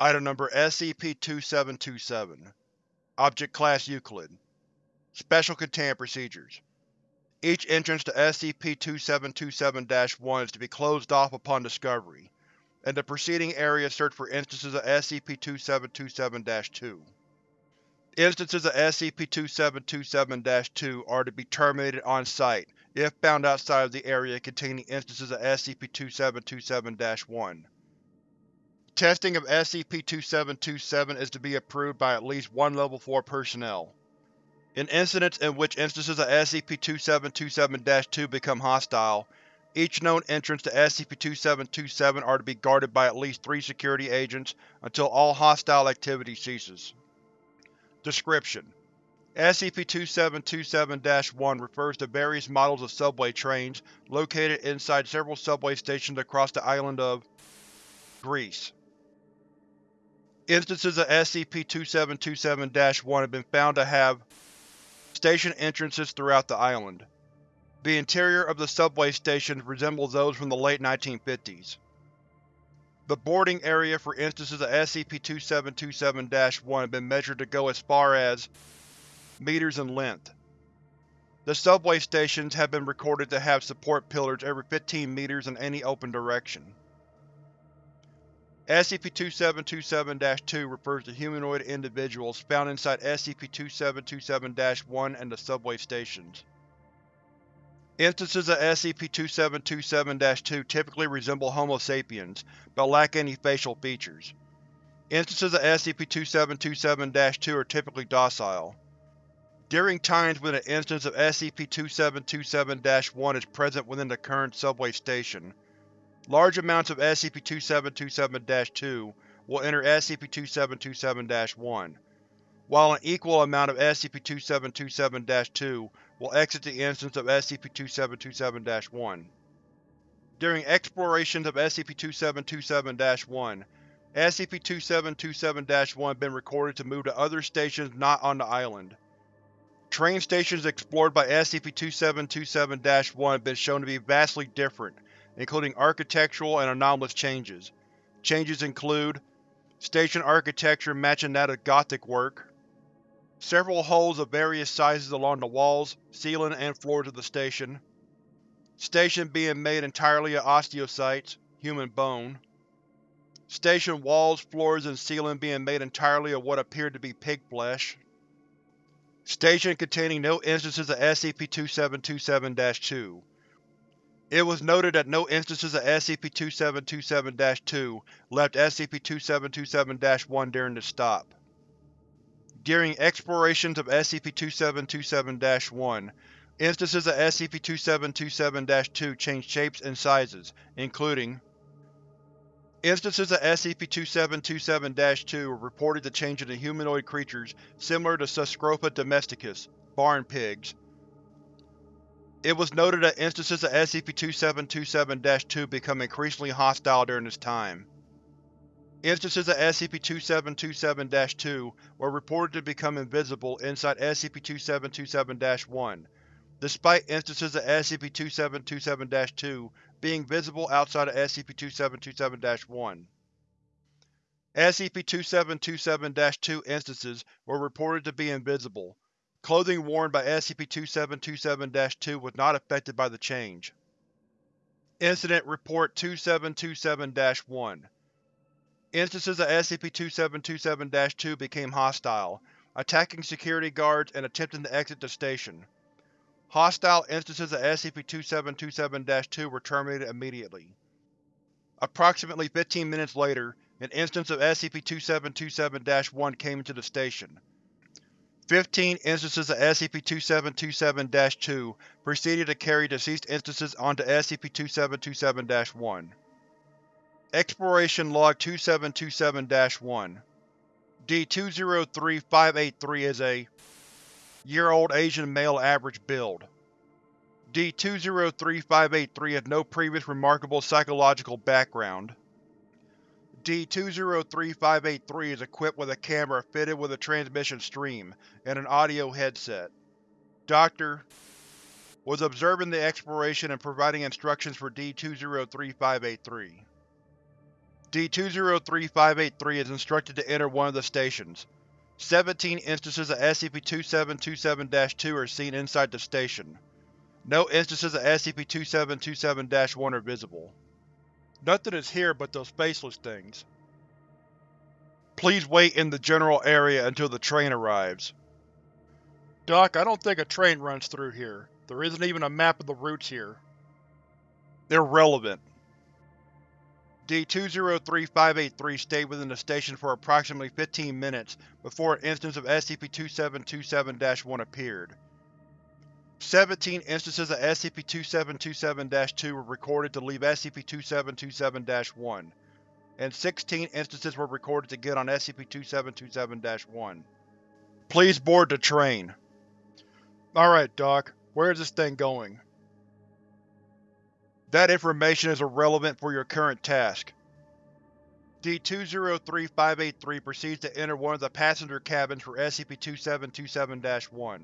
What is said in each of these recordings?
Item Number SCP-2727 Object Class Euclid Special Containment Procedures Each entrance to SCP-2727-1 is to be closed off upon discovery. and the preceding area searched for instances of SCP-2727-2. Instances of SCP-2727-2 are to be terminated on-site if found outside of the area containing instances of SCP-2727-1. Testing of SCP-2727 is to be approved by at least one Level 4 personnel. In incidents in which instances of SCP-2727-2 become hostile, each known entrance to SCP-2727 are to be guarded by at least three security agents until all hostile activity ceases. Description: SCP-2727-1 refers to various models of subway trains located inside several subway stations across the island of Greece. Instances of SCP-2727-1 have been found to have station entrances throughout the island. The interior of the subway stations resembles those from the late 1950s. The boarding area for instances of SCP-2727-1 have been measured to go as far as meters in length. The subway stations have been recorded to have support pillars every 15 meters in any open direction. SCP-2727-2 refers to humanoid individuals found inside SCP-2727-1 and the subway stations. Instances of SCP-2727-2 typically resemble Homo sapiens, but lack any facial features. Instances of SCP-2727-2 are typically docile. During times when an instance of SCP-2727-1 is present within the current subway station, Large amounts of SCP-2727-2 will enter SCP-2727-1, while an equal amount of SCP-2727-2 will exit the instance of SCP-2727-1. During explorations of SCP-2727-1, SCP-2727-1 has been recorded to move to other stations not on the island. Train stations explored by SCP-2727-1 have been shown to be vastly different including architectural and anomalous changes. Changes include station architecture matching that of Gothic work, several holes of various sizes along the walls, ceiling, and floors of the station, station being made entirely of osteocytes, human bone, station walls, floors, and ceiling being made entirely of what appeared to be pig flesh, station containing no instances of SCP-2727-2, it was noted that no instances of SCP-2727-2 left SCP-2727-1 during the stop. During explorations of SCP-2727-1, instances of SCP-2727-2 changed shapes and sizes, including Instances of SCP-2727-2 were reported to change into humanoid creatures similar to Sus scrofa domesticus, barn pigs, it was noted that instances of SCP-2727-2 become increasingly hostile during this time. Instances of SCP-2727-2 were reported to become invisible inside SCP-2727-1, despite instances of SCP-2727-2 being visible outside of SCP-2727-1. SCP-2727-2 instances were reported to be invisible, Clothing worn by SCP-2727-2 was not affected by the change. Incident Report 2727-1 Instances of SCP-2727-2 became hostile, attacking security guards and attempting to exit the station. Hostile instances of SCP-2727-2 were terminated immediately. Approximately 15 minutes later, an instance of SCP-2727-1 came into the station. Fifteen instances of SCP-2727-2 proceeded to carry deceased instances onto SCP-2727-1. Exploration Log 2727-1 D-203583 is a year-old Asian male average build. D-203583 has no previous remarkable psychological background. D-203583 is equipped with a camera fitted with a transmission stream and an audio headset. Dr. was observing the exploration and providing instructions for D-203583. D-203-583 is instructed to enter one of the stations. Seventeen instances of SCP-2727-2 are seen inside the station. No instances of SCP-2727-1 are visible. Nothing is here but those faceless things. Please wait in the general area until the train arrives. Doc, I don't think a train runs through here. There isn't even a map of the routes here. Irrelevant. D-203-583 stayed within the station for approximately 15 minutes before an instance of SCP-2727-1 appeared. Seventeen instances of SCP-2727-2 were recorded to leave SCP-2727-1, and 16 instances were recorded to get on SCP-2727-1. Please board the train. Alright, Doc. Where is this thing going? That information is irrelevant for your current task. D-203-583 proceeds to enter one of the passenger cabins for SCP-2727-1.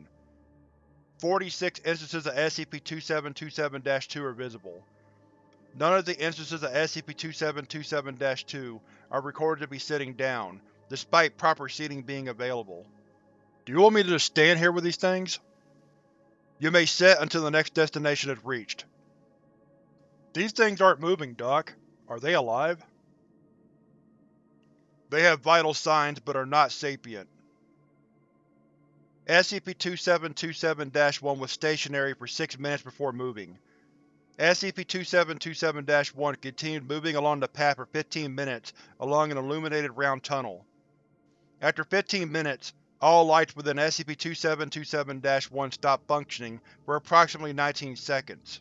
Forty-six instances of SCP-2727-2 are visible. None of the instances of SCP-2727-2 are recorded to be sitting down, despite proper seating being available. Do you want me to just stand here with these things? You may sit until the next destination is reached. These things aren't moving, Doc. Are they alive? They have vital signs, but are not sapient. SCP-2727-1 was stationary for six minutes before moving. SCP-2727-1 continued moving along the path for 15 minutes along an illuminated round tunnel. After 15 minutes, all lights within SCP-2727-1 stopped functioning for approximately 19 seconds.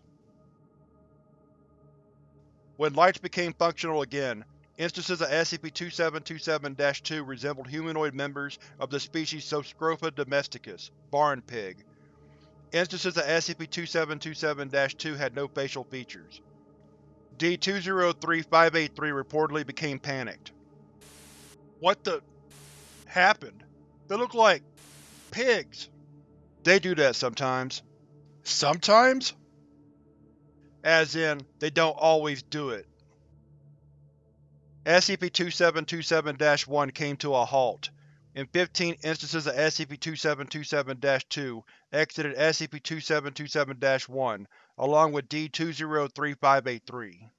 When lights became functional again, instances of SCP-2727-2 resembled humanoid members of the species Sus scrofa domesticus barn pig. Instances of SCP-2727-2 had no facial features. D-203-583 reportedly became panicked. What the… happened? They look like… pigs. They do that sometimes. Sometimes? As in, they don't always do it. SCP-2727-1 came to a halt, and 15 instances of SCP-2727-2 exited SCP-2727-1, along with D-203-583.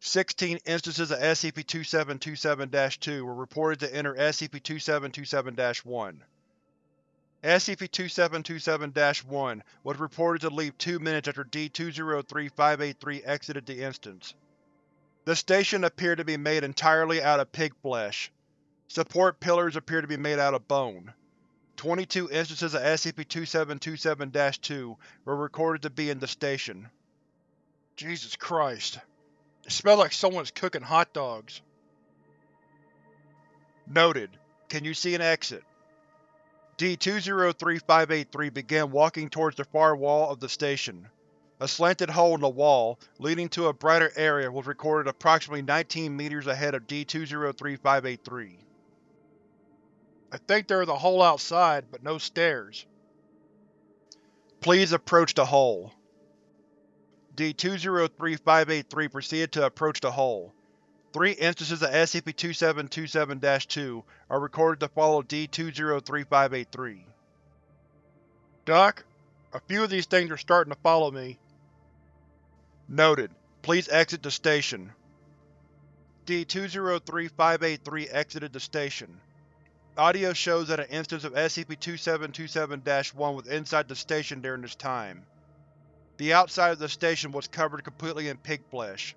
Sixteen instances of SCP-2727-2 were reported to enter SCP-2727-1. SCP-2727-1 was reported to leave two minutes after D-203-583 exited the instance. The station appeared to be made entirely out of pig flesh. Support pillars appear to be made out of bone. 22 instances of SCP-2727-2 were recorded to be in the station. Jesus Christ. It smells like someone's cooking hot dogs. Noted. Can you see an exit? D-203-583 began walking towards the far wall of the station. A slanted hole in the wall, leading to a brighter area was recorded approximately 19 meters ahead of D-203-583. I think there is a hole outside, but no stairs. Please approach the hole. D-203-583 proceeded to approach the hole. Three instances of SCP-2727-2 are recorded to follow D-203-583. Doc, a few of these things are starting to follow me. Noted. Please exit the station. D-203-583 exited the station. Audio shows that an instance of SCP-2727-1 was inside the station during this time. The outside of the station was covered completely in pig flesh.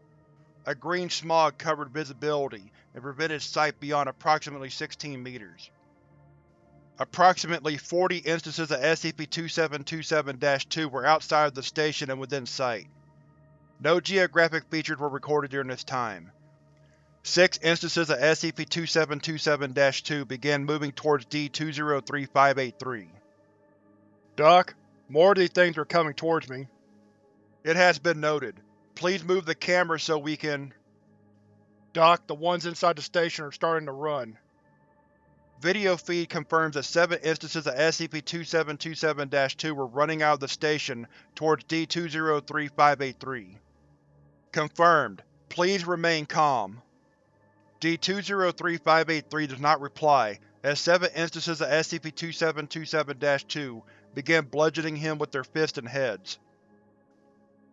A green smog covered visibility and prevented sight beyond approximately 16 meters. Approximately 40 instances of SCP-2727-2 were outside of the station and within sight. No geographic features were recorded during this time. Six instances of SCP-2727-2 began moving towards D-203-583. Doc, more of these things are coming towards me. It has been noted. Please move the camera so we can… Doc, the ones inside the station are starting to run. Video feed confirms that seven instances of SCP-2727-2 were running out of the station towards D-203-583. Confirmed. Please remain calm. D-203583 does not reply, as seven instances of SCP-2727-2 begin bludgeoning him with their fists and heads.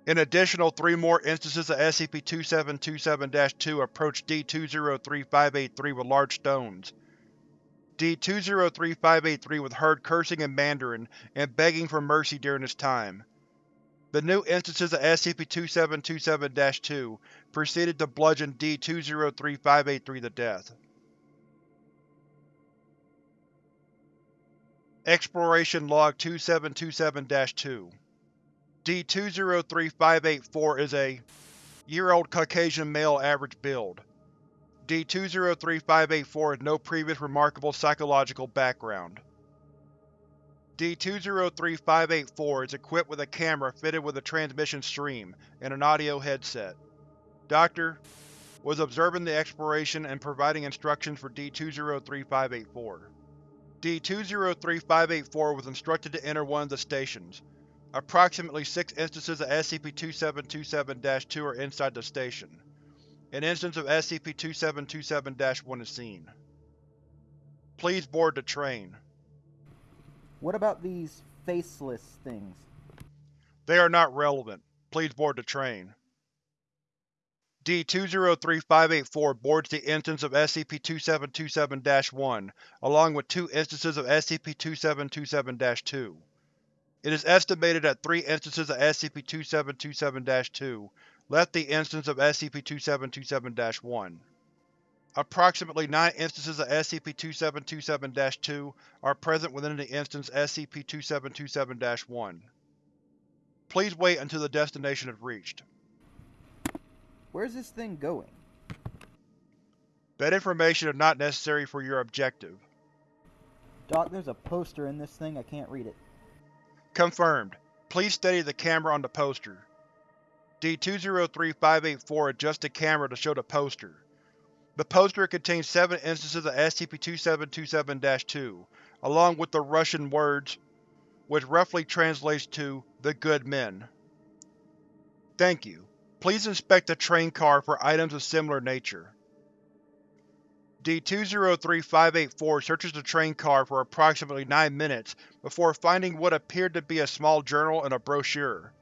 An additional three more instances of SCP-2727-2 approach D-203583 with large stones. D-203583 was heard cursing in Mandarin and begging for mercy during this time. The new instances of SCP-2727-2 proceeded to bludgeon D-203583 to death. Exploration Log 2727-2 D-203584 is a year-old Caucasian male average build. D-203584 has no previous remarkable psychological background. D-203584 is equipped with a camera fitted with a transmission stream and an audio headset. Doctor was observing the exploration and providing instructions for D-203584. D-203584 was instructed to enter one of the stations. Approximately six instances of SCP-2727-2 are inside the station. An instance of SCP-2727-1 is seen. Please board the train. What about these faceless things? They are not relevant. Please board the train. D-203584 boards the instance of SCP-2727-1, along with two instances of SCP-2727-2. It is estimated that three instances of SCP-2727-2 left the instance of SCP-2727-1. Approximately nine instances of SCP-2727-2 are present within the instance SCP-2727-1. Please wait until the destination is reached. Where's this thing going? That information is not necessary for your objective. Doc, there's a poster in this thing. I can't read it. Confirmed. Please steady the camera on the poster. D-203584 adjusts the camera to show the poster. The poster contains seven instances of SCP-2727-2, along with the Russian words, which roughly translates to the Good Men. Thank you. Please inspect the train car for items of similar nature. D-203584 searches the train car for approximately 9 minutes before finding what appeared to be a small journal and a brochure.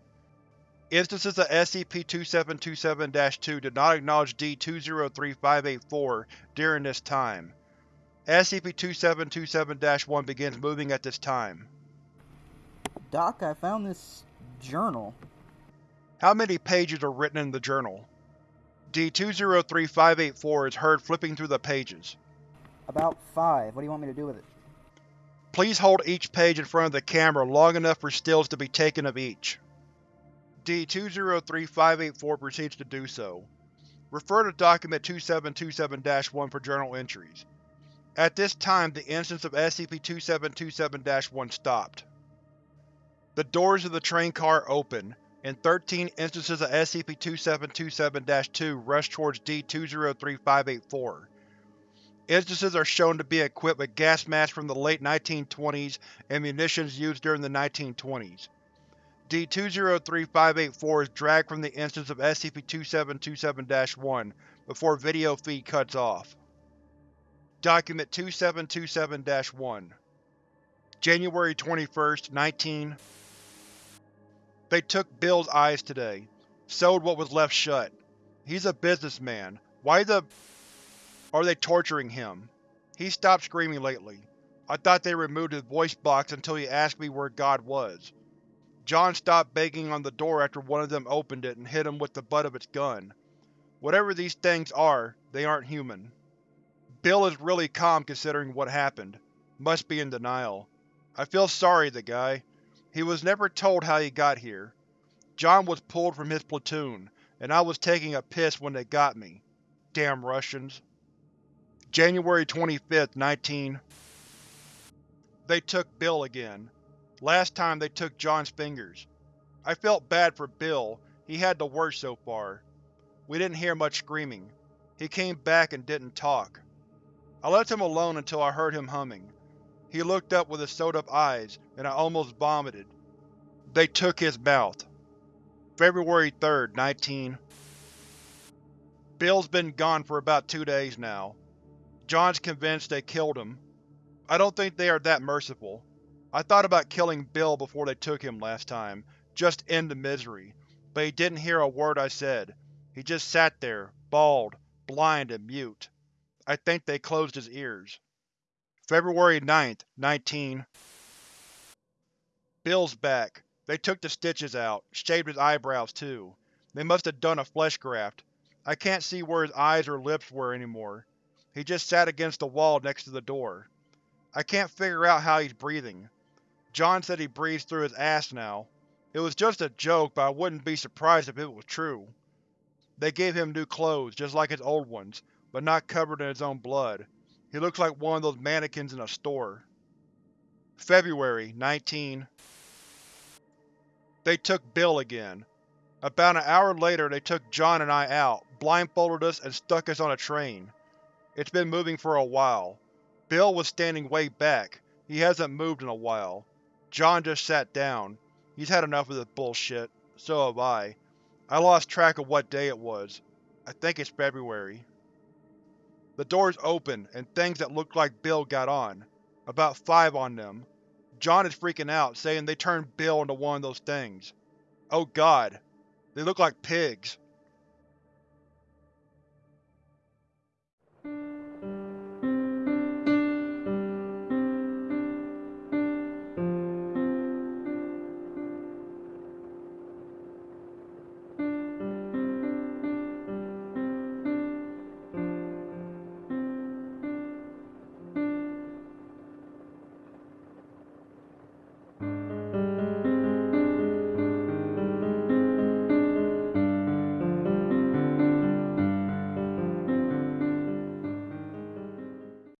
Instances of SCP-2727-2 did not acknowledge D-203584 during this time. SCP-2727-1 begins moving at this time. Doc, I found this journal. How many pages are written in the journal? D-203584 is heard flipping through the pages. About five. What do you want me to do with it? Please hold each page in front of the camera long enough for stills to be taken of each. D-203584 proceeds to do so. Refer to Document 2727-1 for journal entries. At this time, the instance of SCP-2727-1 stopped. The doors of the train car open, and 13 instances of SCP-2727-2 rush towards D-203584. Instances are shown to be equipped with gas masks from the late 1920s and munitions used during the 1920s. D-203584 is dragged from the instance of SCP-2727-1 before video feed cuts off. Document 2727-1 January 21, 19 They took Bill's eyes today. Sewed what was left shut. He's a businessman. Why the… are they torturing him? He stopped screaming lately. I thought they removed his voice box until he asked me where God was. John stopped banging on the door after one of them opened it and hit him with the butt of its gun. Whatever these things are, they aren't human. Bill is really calm considering what happened. Must be in denial. I feel sorry the guy. He was never told how he got here. John was pulled from his platoon, and I was taking a piss when they got me. Damn Russians. January 25th, 19… They took Bill again. Last time they took John's fingers. I felt bad for Bill, he had the worst so far. We didn't hear much screaming. He came back and didn't talk. I left him alone until I heard him humming. He looked up with his sewed-up eyes, and I almost vomited. They took his mouth. February 3rd, 19… Bill's been gone for about two days now. John's convinced they killed him. I don't think they are that merciful. I thought about killing Bill before they took him last time, just end the misery, but he didn't hear a word I said. He just sat there, bald, blind, and mute. I think they closed his ears. February 9th, 19 Bill's back. They took the stitches out, shaved his eyebrows too. They must have done a flesh graft. I can't see where his eyes or lips were anymore. He just sat against the wall next to the door. I can't figure out how he's breathing. John said he breathes through his ass now. It was just a joke, but I wouldn't be surprised if it was true. They gave him new clothes, just like his old ones, but not covered in his own blood. He looks like one of those mannequins in a store. February 19 They took Bill again. About an hour later they took John and I out, blindfolded us, and stuck us on a train. It's been moving for a while. Bill was standing way back. He hasn't moved in a while. John just sat down. He's had enough of this bullshit. So have I. I lost track of what day it was. I think it's February. The doors open, and things that look like Bill got on. About five on them. John is freaking out, saying they turned Bill into one of those things. Oh god. They look like pigs.